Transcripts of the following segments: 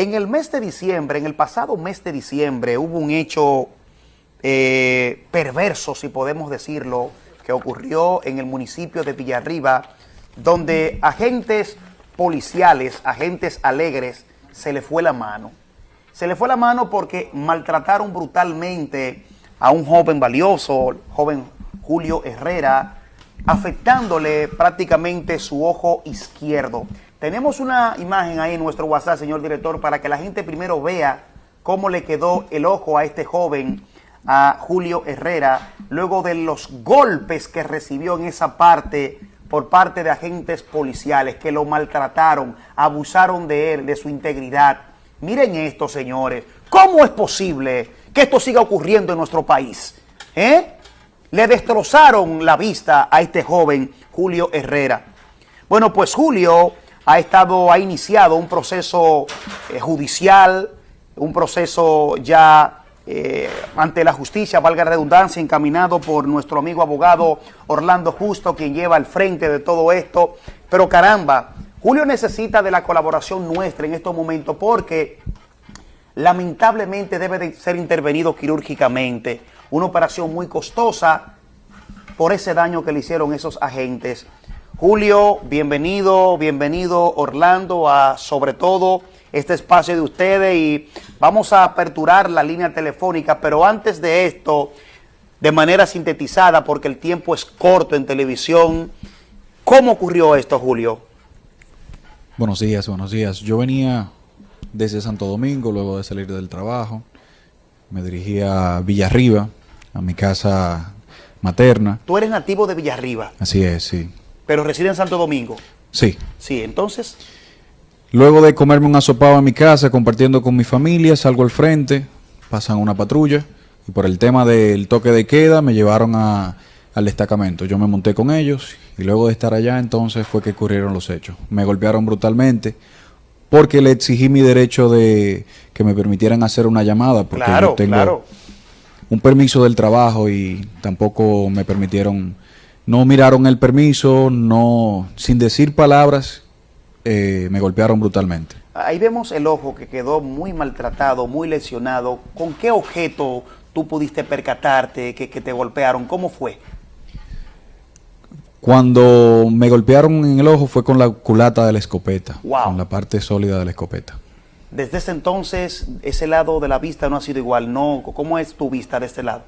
En el mes de diciembre, en el pasado mes de diciembre, hubo un hecho eh, perverso, si podemos decirlo, que ocurrió en el municipio de Villarriba, donde agentes policiales, agentes alegres, se le fue la mano. Se le fue la mano porque maltrataron brutalmente a un joven valioso, joven Julio Herrera, afectándole prácticamente su ojo izquierdo. Tenemos una imagen ahí en nuestro WhatsApp, señor director, para que la gente primero vea cómo le quedó el ojo a este joven, a Julio Herrera, luego de los golpes que recibió en esa parte por parte de agentes policiales que lo maltrataron, abusaron de él, de su integridad. Miren esto, señores. ¿Cómo es posible que esto siga ocurriendo en nuestro país? ¿Eh? Le destrozaron la vista a este joven Julio Herrera. Bueno, pues Julio ha estado, ha iniciado un proceso eh, judicial, un proceso ya eh, ante la justicia, valga la redundancia, encaminado por nuestro amigo abogado Orlando Justo, quien lleva al frente de todo esto. Pero caramba, Julio necesita de la colaboración nuestra en estos momentos porque lamentablemente debe de ser intervenido quirúrgicamente. Una operación muy costosa por ese daño que le hicieron esos agentes. Julio, bienvenido, bienvenido Orlando a sobre todo este espacio de ustedes y vamos a aperturar la línea telefónica, pero antes de esto, de manera sintetizada, porque el tiempo es corto en televisión, ¿cómo ocurrió esto, Julio? Buenos días, buenos días. Yo venía desde Santo Domingo, luego de salir del trabajo, me dirigí a Villarriba, a mi casa materna. ¿Tú eres nativo de Villarriba? Así es, sí. ¿Pero reside en Santo Domingo? Sí. Sí, entonces... Luego de comerme un asopado en mi casa, compartiendo con mi familia, salgo al frente, pasan una patrulla y por el tema del toque de queda me llevaron a, al destacamento. Yo me monté con ellos y luego de estar allá entonces fue que ocurrieron los hechos. Me golpearon brutalmente porque le exigí mi derecho de que me permitieran hacer una llamada porque yo tengo un permiso del trabajo y tampoco me permitieron, no miraron el permiso, no, sin decir palabras, eh, me golpearon brutalmente. Ahí vemos el ojo que quedó muy maltratado, muy lesionado. ¿Con qué objeto tú pudiste percatarte que, te golpearon? ¿Cómo fue? Cuando me golpearon en el ojo fue con la culata de la escopeta, con la parte sólida de la escopeta. Desde ese entonces, ese lado de la vista no ha sido igual, ¿no? ¿Cómo es tu vista de este lado?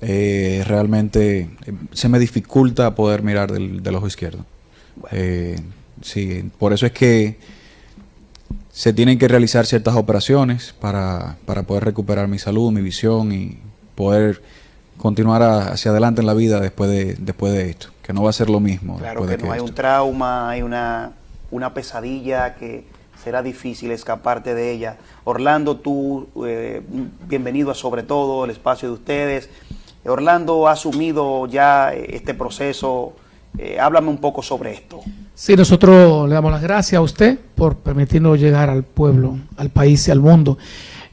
Eh, realmente eh, se me dificulta poder mirar del, ojo izquierdo. Eh, Sí, por eso es que se tienen que realizar ciertas operaciones para, para poder recuperar mi salud, mi visión y poder continuar hacia adelante en la vida después de, después de esto, que no va a ser lo mismo. Claro que, no, hay un trauma, hay una, una pesadilla que será difícil escaparte de ella. Orlando, tú, eh, bienvenido a Sobre Todo, el espacio de ustedes. Orlando ha asumido ya este proceso eh, háblame un poco sobre esto. Sí, nosotros le damos las gracias a usted por permitirnos llegar al pueblo, al país y al mundo.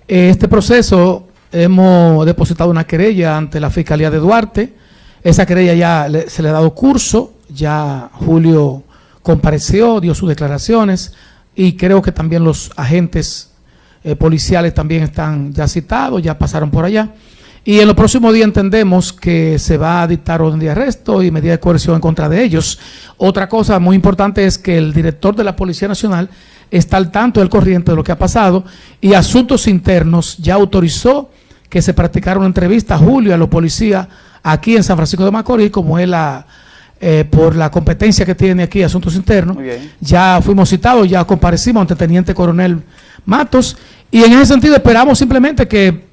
Eh, este proceso hemos depositado una querella ante la Fiscalía de Duarte. Esa querella ya se le ha dado curso, ya Julio compareció, dio sus declaraciones y creo que también los agentes eh, policiales también están ya citados, ya pasaron por allá. Y en los próximos días entendemos que se va a dictar orden de arresto y medida de coerción en contra de ellos. Otra cosa muy importante es que el director de la Policía Nacional está al tanto del corriente de lo que ha pasado y Asuntos Internos ya autorizó que se practicara una entrevista a Julio a los policías aquí en San Francisco de Macorís, como es la, eh, por la competencia que tiene aquí Asuntos Internos. Ya fuimos citados, ya comparecimos ante el Teniente Coronel Matos y en ese sentido esperamos simplemente que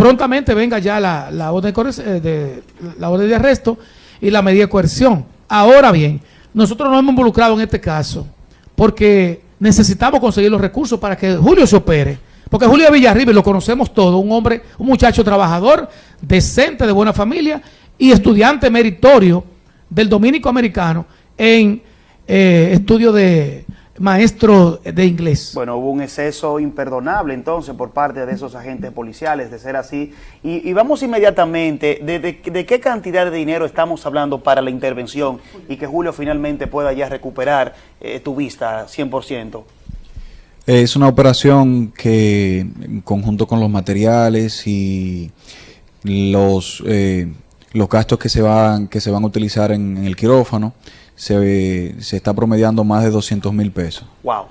prontamente venga ya la, la, orden eh, de, la orden de arresto y la medida de coerción. Ahora bien, nosotros nos hemos involucrado en este caso porque necesitamos conseguir los recursos para que Julio se opere. Porque Julio Villarriba, lo conocemos todos, un hombre, un muchacho trabajador, decente, de buena familia y estudiante meritorio del dominico americano en eh, estudio de maestro de inglés. Bueno, hubo un exceso imperdonable entonces por parte de esos agentes policiales, de ser así. Y, vamos inmediatamente, de, qué cantidad de dinero estamos hablando para la intervención y que Julio finalmente pueda ya recuperar eh, tu vista 100%? Es una operación que en conjunto con los materiales y los eh, los gastos que se van que se van a utilizar en, en el quirófano se, se, está promediando más de 200 mil pesos. Wow,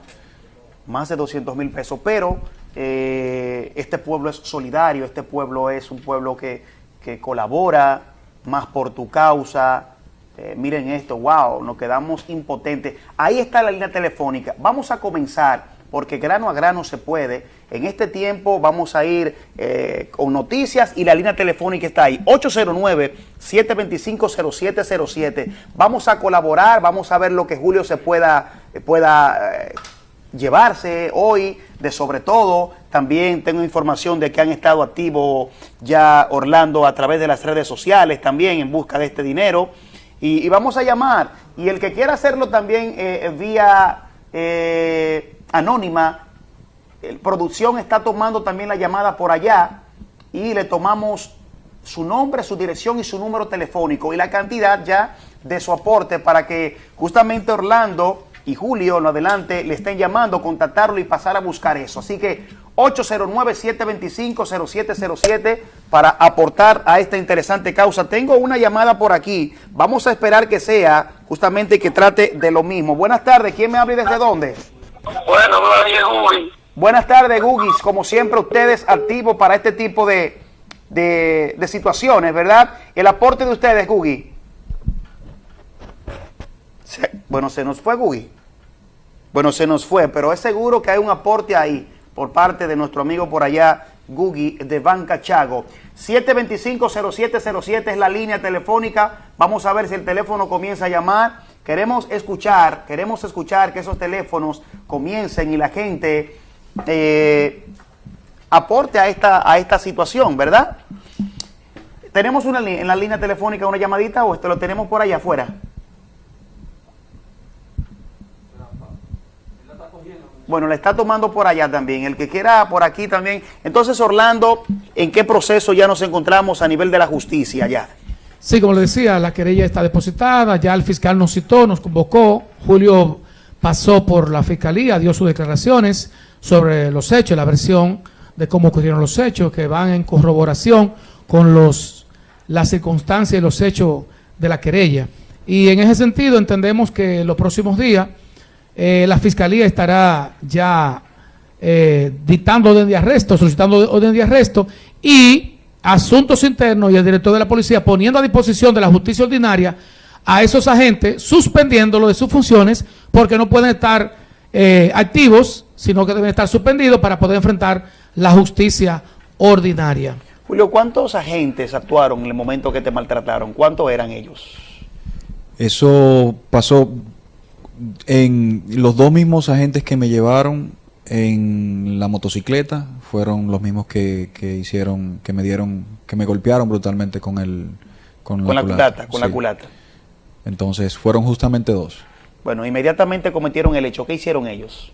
más de 200 mil pesos, pero eh, este pueblo es solidario, este pueblo es un pueblo que, que colabora más por tu causa. Eh, miren esto, wow, nos quedamos impotentes. Ahí está la línea telefónica. Vamos a comenzar porque grano a grano se puede. En este tiempo vamos a ir eh, con noticias y la línea telefónica está ahí, 809-725-0707. Vamos a colaborar, vamos a ver lo que Julio se pueda, pueda eh, llevarse hoy, de sobre todo, también tengo información de que han estado activos ya Orlando a través de las redes sociales también en busca de este dinero. Y, vamos a llamar, y el que quiera hacerlo también eh, vía anónima, producción está tomando también la llamada por allá y le tomamos su nombre, su dirección y su número telefónico y la cantidad ya de su aporte para que justamente Orlando y Julio en adelante le estén llamando, contactarlo y pasar a buscar eso. Así que 809-725-0707 para aportar a esta interesante causa. Tengo una llamada por aquí. Vamos a esperar que sea justamente que trate de lo mismo. Buenas tardes. ¿Quién me habla y desde dónde? Bueno, Gugi. Buenas tardes, Gugis. Como siempre, ustedes activos para este tipo de, de, de situaciones, ¿verdad? El aporte de ustedes, Gugi. Bueno, se nos fue, Gugi. Bueno, se nos fue, pero es seguro que hay un aporte ahí por parte de nuestro amigo por allá, Gugi, de Banca Chago. 725-0707 es la línea telefónica. Vamos a ver si el teléfono comienza a llamar. Queremos escuchar, queremos escuchar que esos teléfonos comiencen y la gente eh, aporte a esta, a esta situación, ¿verdad? ¿Tenemos una, en la línea telefónica una llamadita o esto lo tenemos por allá afuera? Bueno, la está tomando por allá también. El que quiera por aquí también. Entonces, Orlando, ¿en qué proceso ya nos encontramos a nivel de la justicia ya? Sí, como le decía, la querella está depositada, ya el fiscal nos citó, nos convocó, Julio pasó por la fiscalía, dio sus declaraciones sobre los hechos, la versión de cómo ocurrieron los hechos, que van en corroboración con los las circunstancias y los hechos de la querella. Y en ese sentido entendemos que los próximos días eh, la fiscalía estará ya eh, dictando orden de arresto, solicitando orden de arresto y Asuntos Internos y el director de la policía poniendo a disposición de la justicia ordinaria a esos agentes, suspendiéndolo de sus funciones, porque no pueden estar eh, activos, sino que deben estar suspendidos para poder enfrentar la justicia ordinaria. Julio, ¿cuántos agentes actuaron en el momento que te maltrataron? ¿Cuántos eran ellos? Eso pasó en los dos mismos agentes que me llevaron en la motocicleta fueron los mismos que, que hicieron, que me dieron, que me golpearon brutalmente con el con, con la, culata, culata con sí. la culata. Entonces fueron justamente dos. Bueno, inmediatamente cometieron el hecho. ¿Qué hicieron ellos?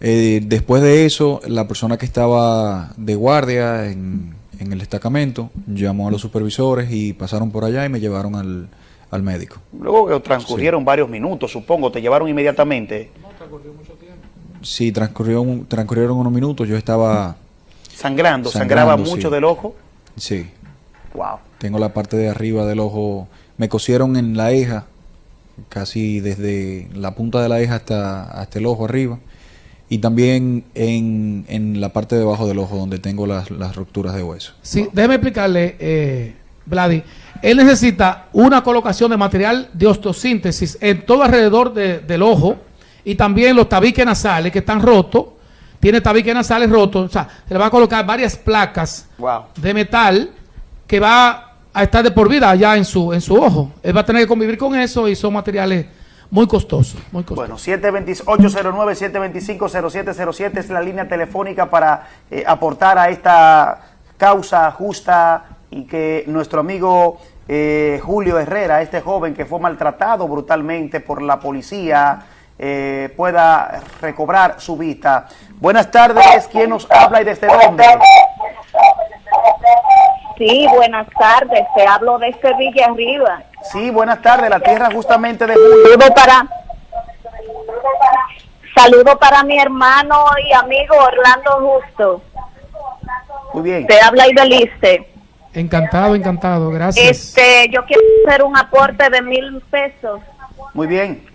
Eh, después de eso, la persona que estaba de guardia en, en, el destacamento llamó a los supervisores y pasaron por allá y me llevaron al, al médico. Luego que transcurrieron sí. varios minutos, supongo, te llevaron inmediatamente. No, transcurrió mucho tiempo. Sí, transcurrió, transcurrieron unos minutos. Yo estaba sangrando, sangrando sangraba mucho sí. del ojo. Sí. Wow. Tengo la parte de arriba del ojo. Me cosieron en la eja, casi desde la punta de la eja hasta, hasta el ojo arriba. Y también en, en la parte de abajo del ojo, donde tengo las, las rupturas de hueso. Sí, déjeme explicarle, eh, Vladi. Él necesita una colocación de material de osteosíntesis en todo alrededor de, del ojo y también los tabiques nasales que están rotos tiene tabiques nasales rotos, o sea, se le va a colocar varias placas wow. de metal que va a estar de por vida allá en su, en su ojo. Él va a tener que convivir con eso y son materiales muy costosos. Muy costosos. Bueno, 809-725-0707 es la línea telefónica para eh, aportar a esta causa justa y que nuestro amigo eh, Julio Herrera, este joven que fue maltratado brutalmente por la policía, eh, pueda recobrar su vista. Buenas tardes, ¿quién nos habla y desde dónde? Sí, buenas tardes, te hablo desde Villa Arriba. Sí, buenas tardes, la tierra justamente de Julio. Saludo para, saludo para mi hermano y amigo Orlando Justo. Muy bien. Te habla Ibeliste. Encantado, encantado, gracias. Este, yo quiero hacer un aporte de mil pesos. Muy bien.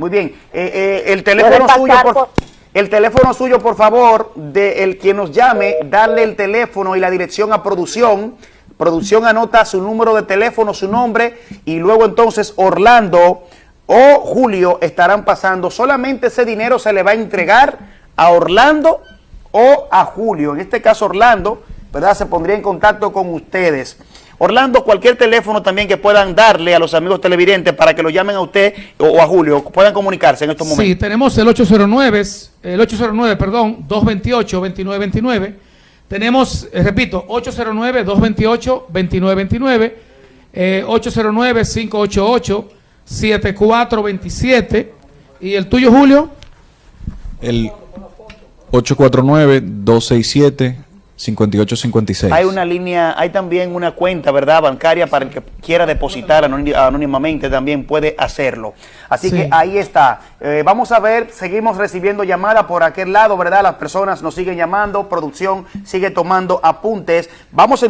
Muy bien. Eh, eh, el teléfono suyo, por- el teléfono suyo, por favor, de el quien nos llame, darle el teléfono y la dirección a producción. Producción anota su número de teléfono, su nombre y luego entonces Orlando o Julio estarán pasando. Solamente ese dinero se le va a entregar a Orlando o a Julio. En este caso Orlando, ¿verdad? Se pondría en contacto con ustedes. Orlando, cualquier teléfono también que puedan darle a los amigos televidentes para que lo llamen a usted o, o a Julio, puedan comunicarse en estos Sí, momentos. tenemos el 809, el 809, perdón, 228-2929. Tenemos, eh, repito, 809-228-2929, eh, 809-588-7427. ¿Y el tuyo, Julio? El 849-267-5856. Hay una línea, hay también una cuenta, ¿verdad? Bancaria para el que quiera depositar anóni- anónimamente también puede hacerlo. Así Sí. que ahí está. Eh, vamos a ver, seguimos recibiendo llamadas por aquel lado, ¿verdad? Las personas nos siguen llamando, producción sigue tomando apuntes. Vamos a